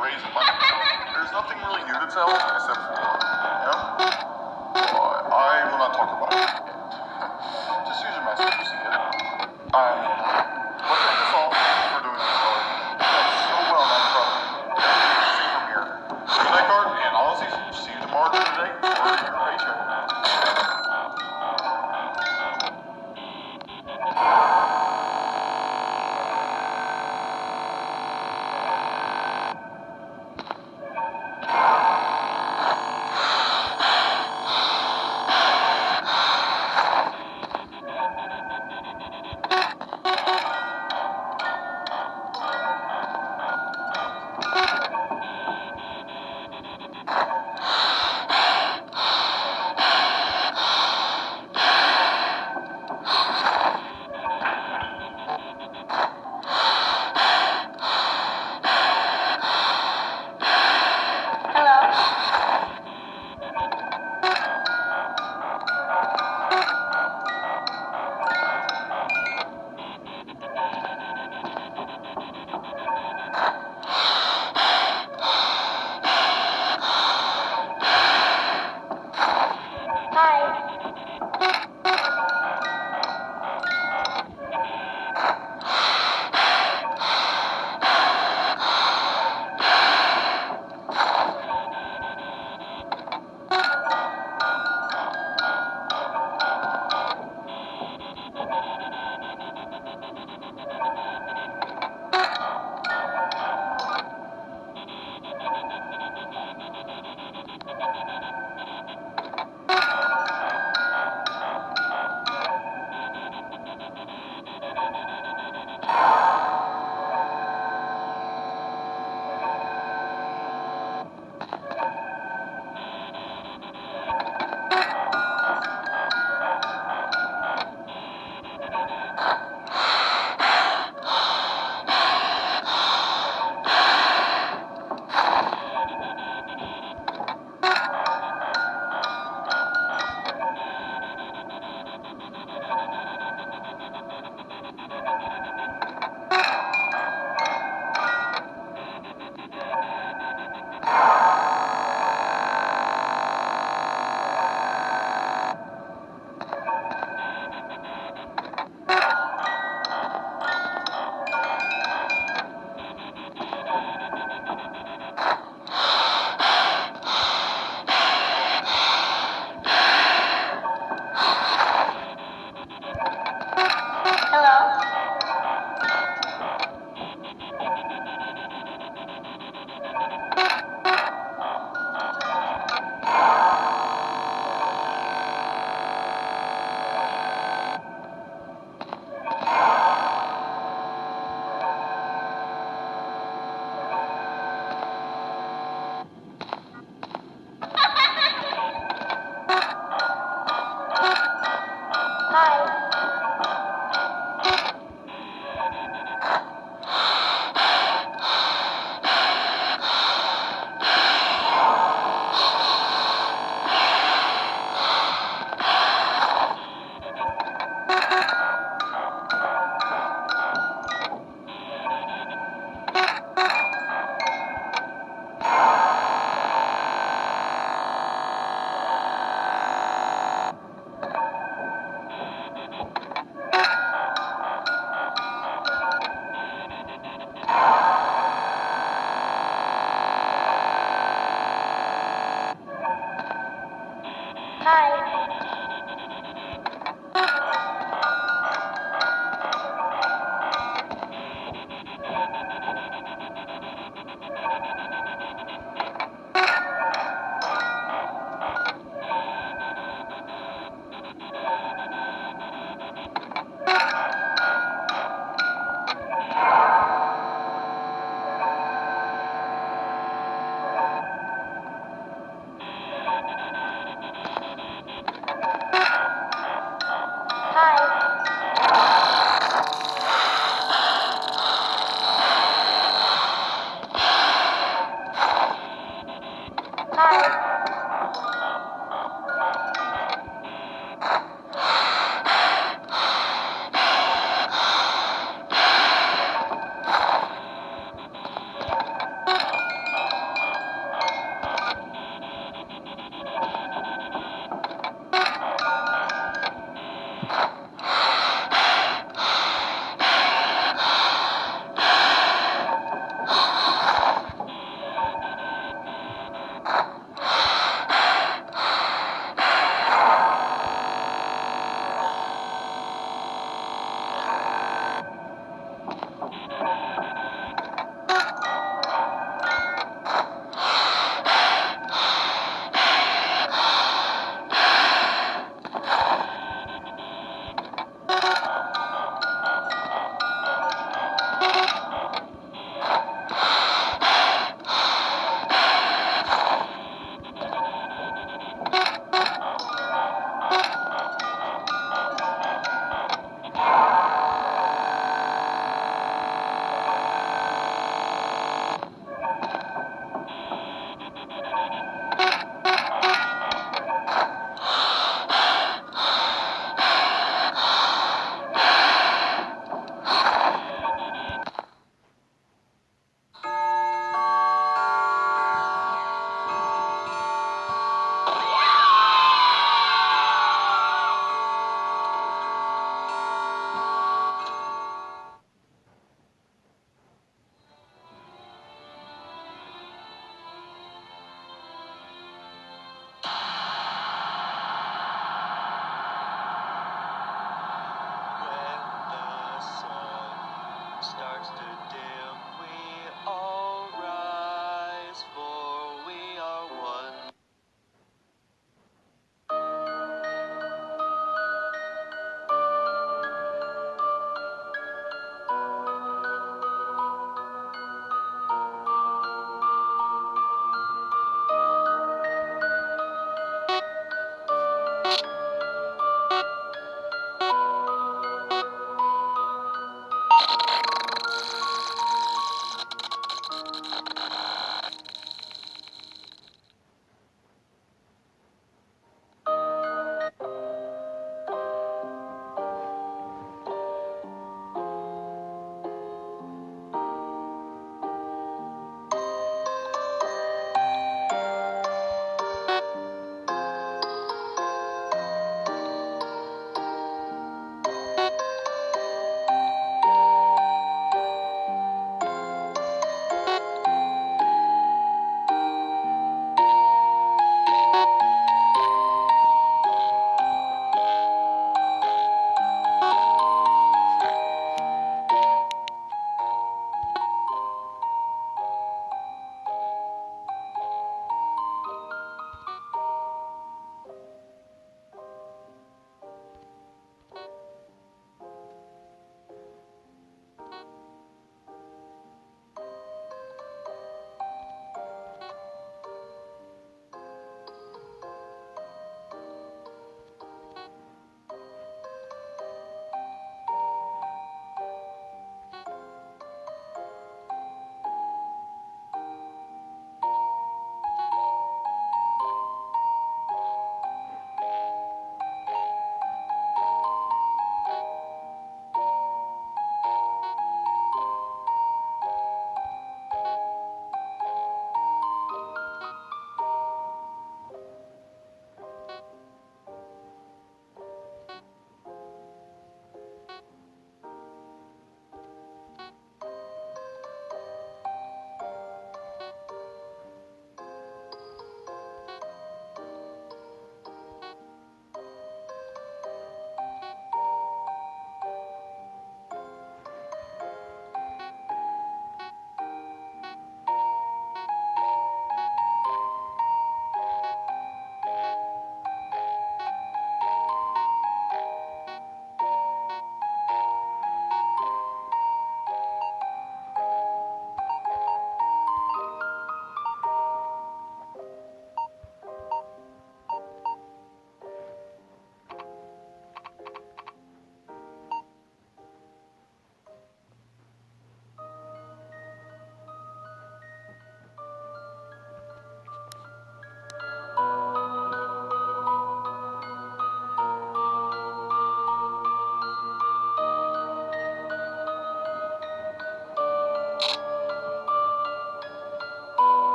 raise money. There's nothing really new to tell except for, you know, well, I will not talk about it. Just use your message to see it. I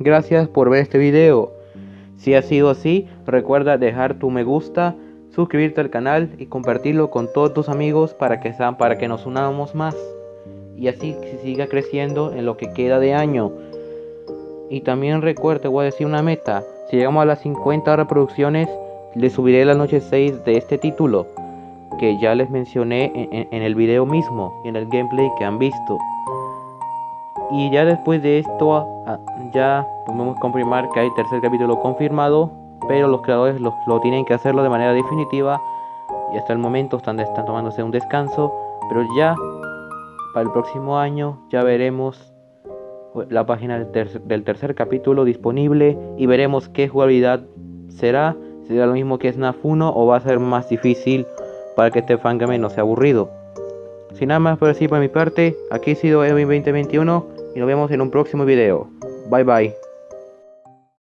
Gracias por ver este video. Si ha sido así, recuerda dejar tu me gusta, suscribirte al canal y compartirlo con todos tus amigos para que, para que nos unamos más. Y así siga creciendo en lo que queda de año. Y también recuerda, voy a decir una meta. Si llegamos a las 50 reproducciones, les subiré la noche 6 de este título. Que ya les mencioné en, en el video mismo, en el gameplay que han visto. Y ya después de esto, ah, ya podemos confirmar que hay tercer capítulo confirmado, pero los creadores lo, tienen que hacerlo de manera definitiva. Y hasta el momento están, están tomándose un descanso, pero ya para el próximo año ya veremos la página del, tercer, capítulo disponible y veremos qué jugabilidad será. Será lo mismo que Snap 1 o va a ser más difícil para que este fangame no sea aburrido. Sin nada más por decir por mi parte, aquí ha sido Edwin 2021 y nos vemos en un próximo video. Bye bye.